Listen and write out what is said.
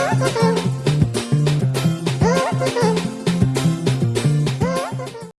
Ah, ah, ah.